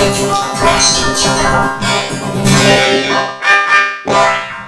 Música